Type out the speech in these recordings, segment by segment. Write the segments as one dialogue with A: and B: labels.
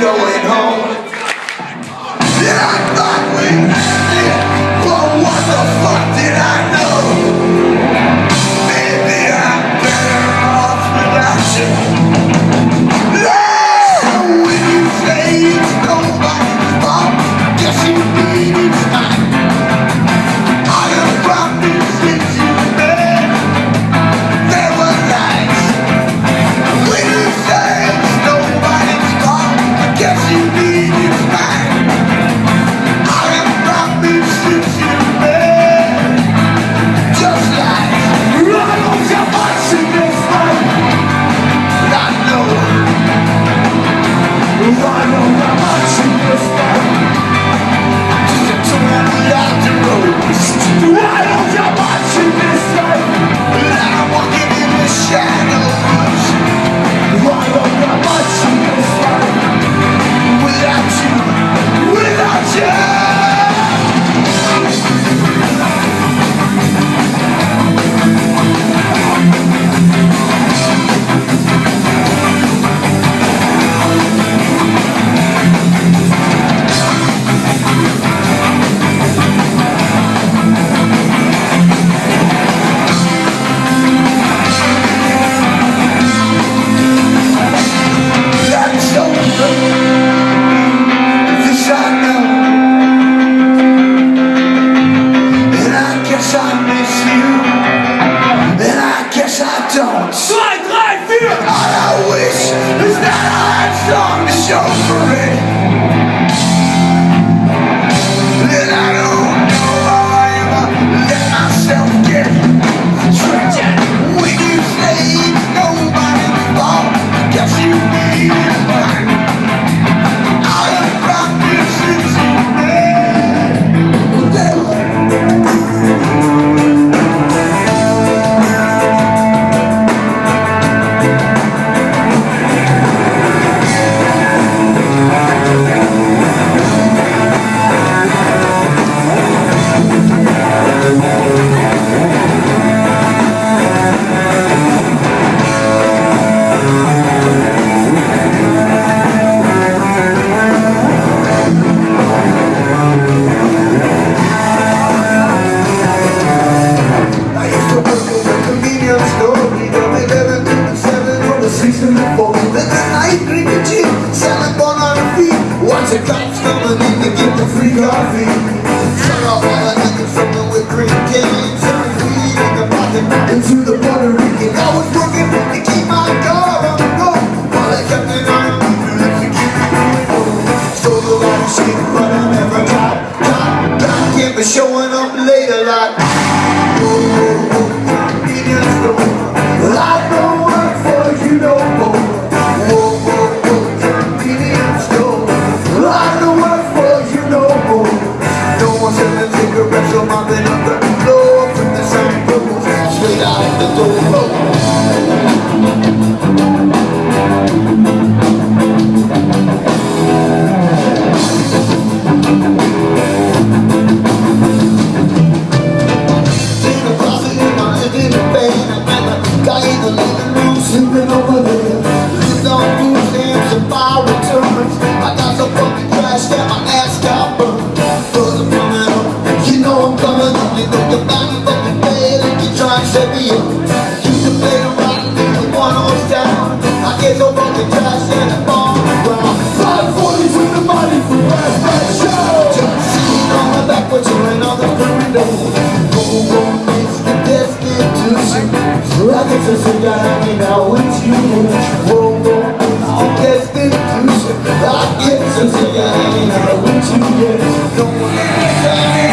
A: going home. Dynamic, now it's you. World war Destined I get so sick of hanging out with you Yeah, no one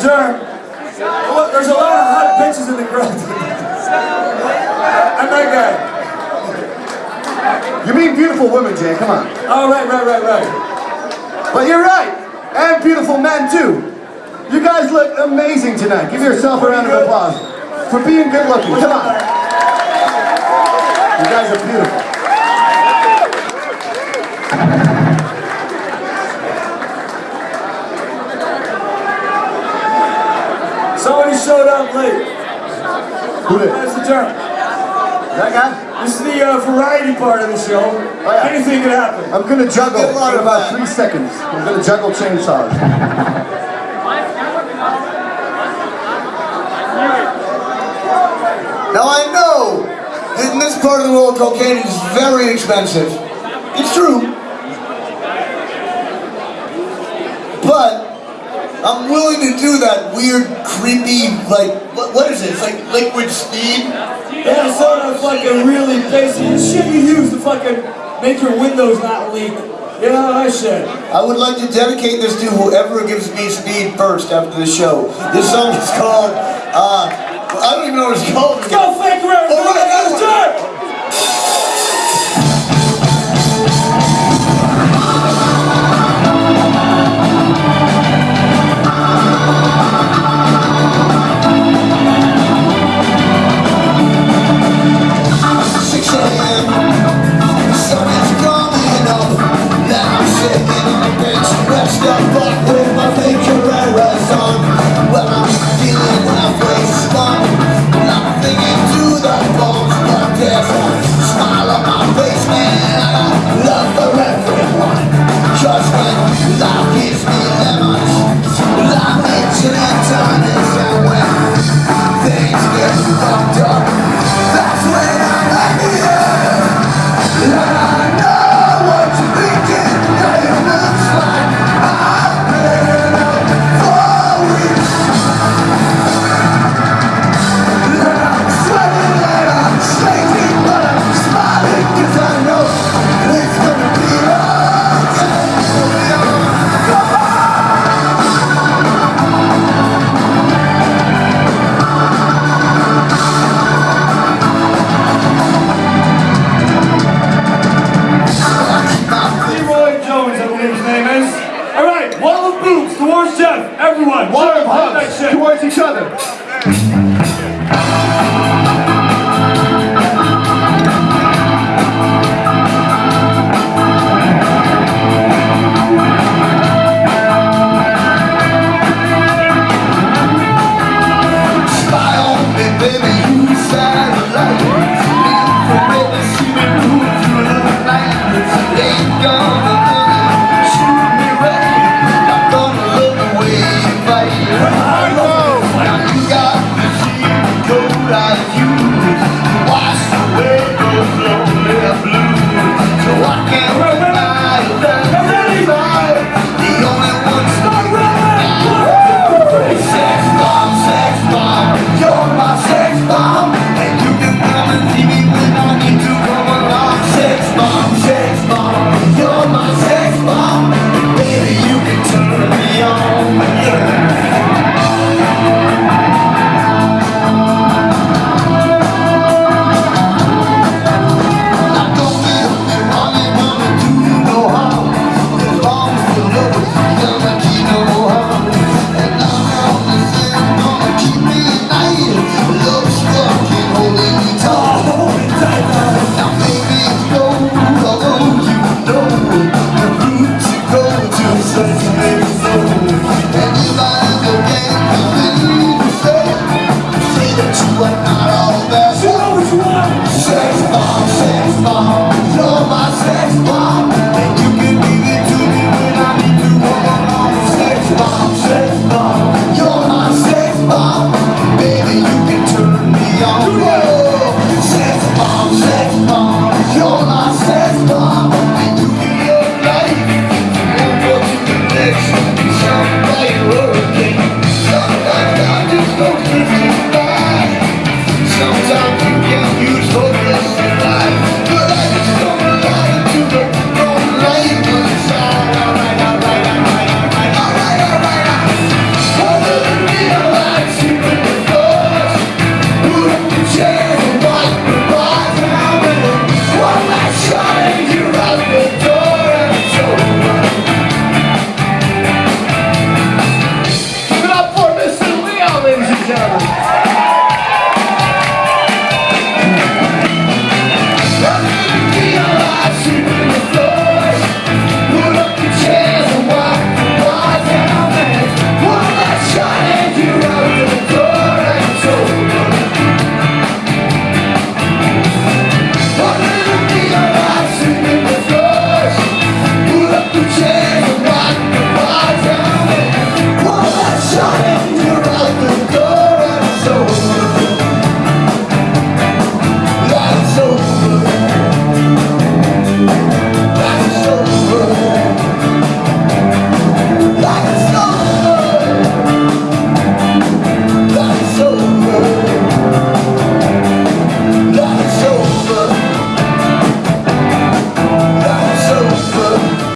A: germ. Look, there's a lot of hot bitches in the crowd. I'm that guy. You
B: mean beautiful women, Jay, come on.
C: Oh, right, right, right, right.
B: But you're right, and beautiful men, too. You guys look amazing tonight. Give yourself a round of applause for being good looking. Come on. You guys are beautiful.
C: Up late.
B: Who did?
C: That's the term.
B: That guy?
C: This is the uh, variety part of the show.
B: yeah.
C: Anything could happen.
B: I'm gonna juggle
A: Get a
B: in about
A: that.
B: three seconds. I'm gonna juggle chainsaws.
A: Now I know that in this part of the world cocaine is very expensive. It's true. But I'm willing to do that weird, creepy, like, what, what is it? It's like liquid speed.
C: Yeah, sort of fucking really basic shit you use to fucking make your windows not leak. You know, that shit.
A: I would like to dedicate this to whoever gives me speed first after the show. This song is called, uh, I don't even know what it's called.
C: Let's go, fake.
A: All right, Everyone,
B: One of towards each other.